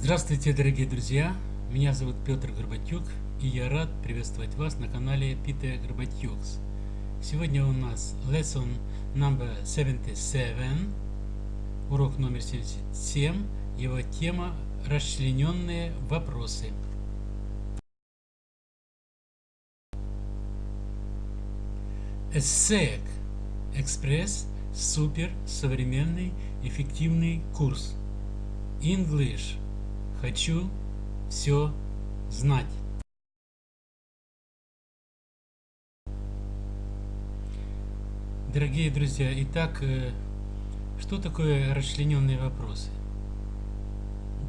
Здравствуйте, дорогие друзья! Меня зовут Петр Горбатюк, и я рад приветствовать вас на канале Peter Горбатюкс. Сегодня у нас lesson number 77, урок номер 77, его тема «Расчлененные вопросы». ESSEC Экспресс Супер Современный Эффективный Курс English Хочу все знать. Дорогие друзья, итак, э, что такое расчлененные вопросы?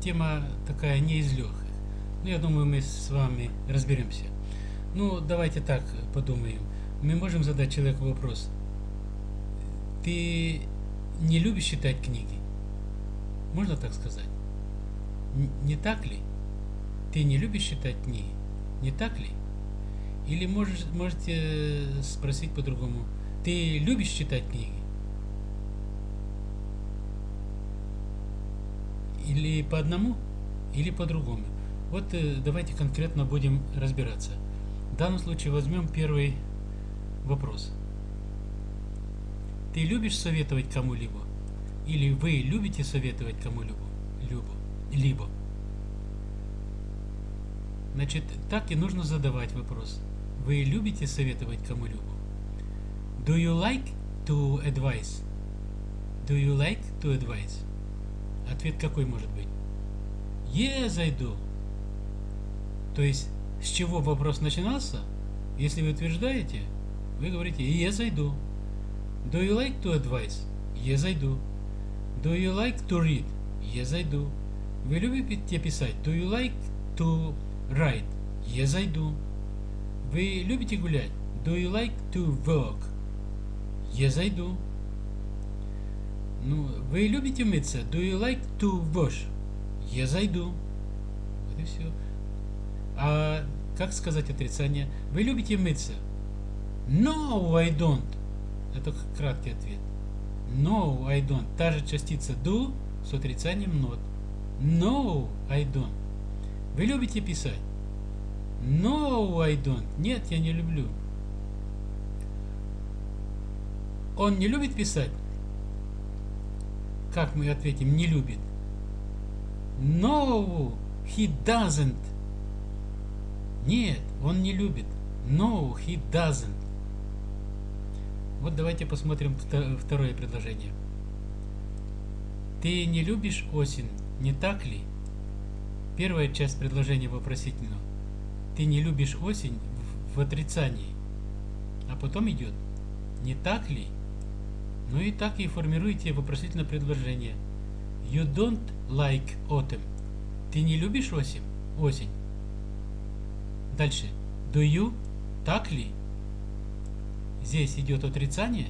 Тема такая не из легких. Но ну, я думаю, мы с вами разберемся. Ну, давайте так подумаем. Мы можем задать человеку вопрос. Ты не любишь читать книги? Можно так сказать? Не так ли? Ты не любишь читать книги? Не так ли? Или можешь, можете спросить по-другому. Ты любишь читать книги? Или по одному, или по-другому. Вот э, давайте конкретно будем разбираться. В данном случае возьмем первый вопрос. Ты любишь советовать кому-либо? Или вы любите советовать кому-либо? Либо. Значит, так и нужно задавать вопрос. Вы любите советовать кому-либо? Do you like to advise? Do you like to advise? Ответ какой может быть? Yes, I do. То есть, с чего вопрос начинался? Если вы утверждаете, вы говорите Yes, I do. Do you like to advise? Yes, I do. Do you like to read? Yes, I do. Вы любите писать? Do you like to write? Yes, I do. Вы любите гулять? Do you like to walk? Yes, I do. Ну, вы любите мыться? Do you like to wash? Yes, I do. Вот и все. А как сказать отрицание? Вы любите мыться? No, I don't. Это краткий ответ. No, I don't. Та же частица do с отрицанием not. No, I don't. Вы любите писать? No, I don't. Нет, я не люблю. Он не любит писать? Как мы ответим, не любит? No, he doesn't. Нет, он не любит. No, he doesn't. Вот давайте посмотрим второе предложение. Ты не любишь осень? Не так ли? Первая часть предложения вопросительного. Ты не любишь осень в, отрицании. А потом идет. Не так ли? Ну и так и формируйте вопросительное предложение. You don't like autumn. Ты не любишь осень? Осень. Дальше. Do you? Так ли? Здесь идет отрицание.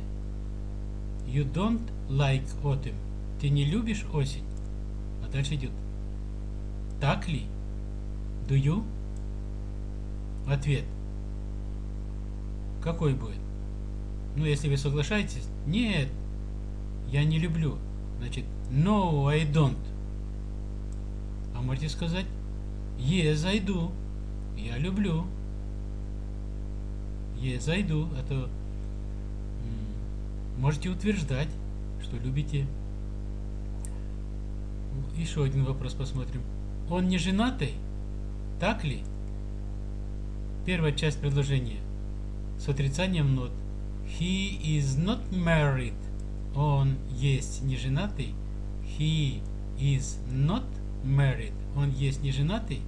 You don't like autumn. Ты не любишь осень? Дальше идет. Так ли? Do you? Ответ. Какой будет? Ну, если вы соглашаетесь, нет, я не люблю. Значит, no, I don't. А можете сказать, yes, I do. Я люблю. Yes, I do. Это можете утверждать, что любите еще один вопрос посмотрим. Он не женатый? Так ли? Первая часть предложения с отрицанием нот. He is not married. Он есть не женатый. He is not married. Он есть не женатый.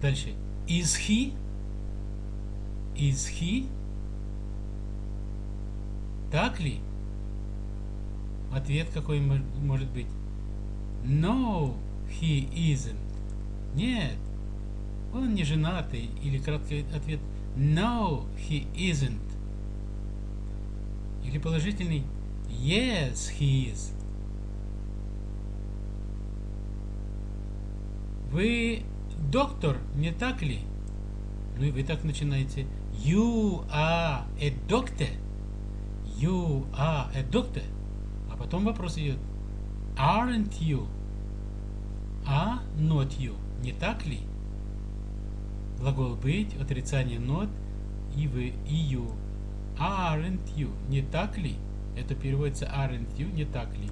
Дальше. Is he? Is he? Так ли? Ответ какой может быть? No, he isn't. Нет, он не женатый. Или краткий ответ No, he isn't. Или положительный Yes, he is. Вы доктор, не так ли? Ну и вы так начинаете. You are a doctor. You are a doctor. А потом вопрос идет. Aren't you? а not you. Не так ли? Глагол быть, отрицание not и вы, и you. Aren't you. Не так ли? Это переводится aren't you, не так ли?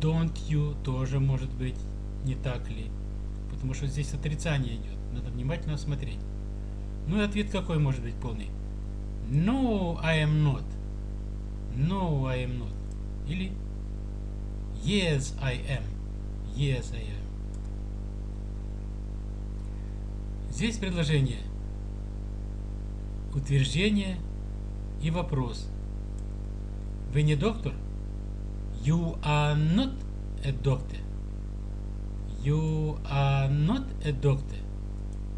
Don't you тоже может быть не так ли? Потому что здесь отрицание идет. Надо внимательно смотреть. Ну и ответ какой может быть полный? No, I am not. No, I am not. Или Yes, I am. Yes, I am. Здесь предложение. Утверждение и вопрос. Вы не доктор? You are not a doctor. You are not a doctor.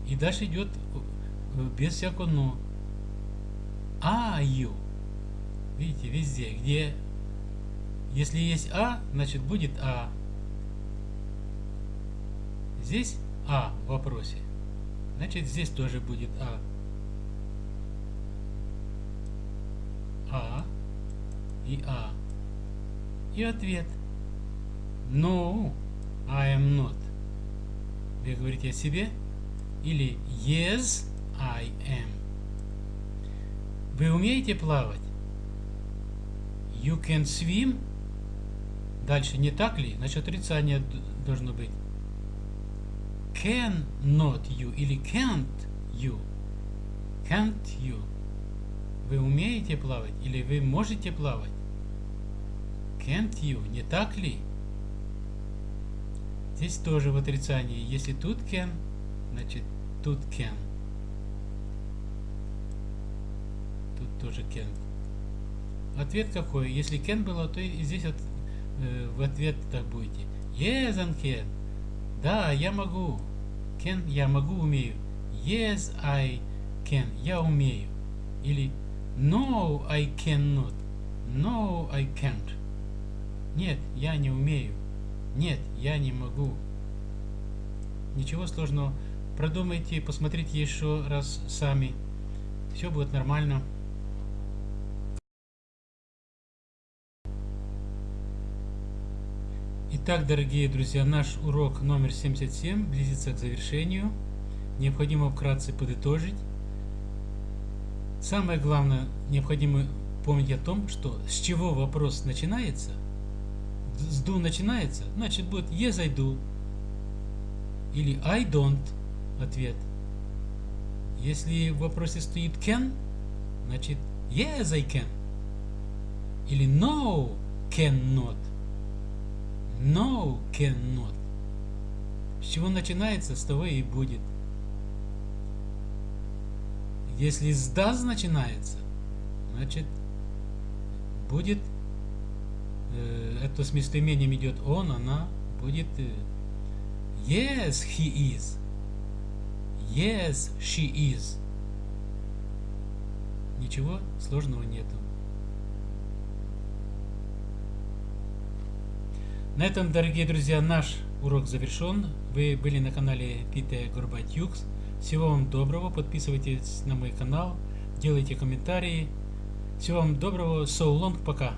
И дальше идет без всякого но. Are you? Видите, везде, где если есть А, значит будет А. Здесь А в вопросе. Значит здесь тоже будет А. А и А. И ответ. No, I am not. Вы говорите о себе? Или Yes, I am. Вы умеете плавать? You can swim? Дальше, не так ли? Значит, отрицание должно быть. Can not you или can't you? Can't you? Вы умеете плавать или вы можете плавать? Can't you? Не так ли? Здесь тоже в отрицании. Если тут can, значит тут can. Тут тоже can. Ответ какой? Если can было, то и здесь э, в ответ так будете. Yes, can. Да, я могу. Can, я могу, умею. Yes, I can. Я умею. Или No, I cannot. No, I can't. Нет, я не умею. Нет, я не могу. Ничего сложного. Продумайте, посмотрите еще раз сами. Все будет нормально. Итак, дорогие друзья, наш урок номер 77 близится к завершению. Необходимо вкратце подытожить. Самое главное, необходимо помнить о том, что с чего вопрос начинается. С do начинается, значит будет yes I do или I don't ответ. Если в вопросе стоит can, значит yes I can или no cannot. No cannot. С чего начинается, с того и будет. Если с does начинается, значит будет э, это с местоимением идет он, она будет э, yes he is, yes she is. Ничего сложного нету. На этом, дорогие друзья, наш урок завершен. Вы были на канале Пите Горбатюкс. Всего вам доброго. Подписывайтесь на мой канал. Делайте комментарии. Всего вам доброго. So long. Пока.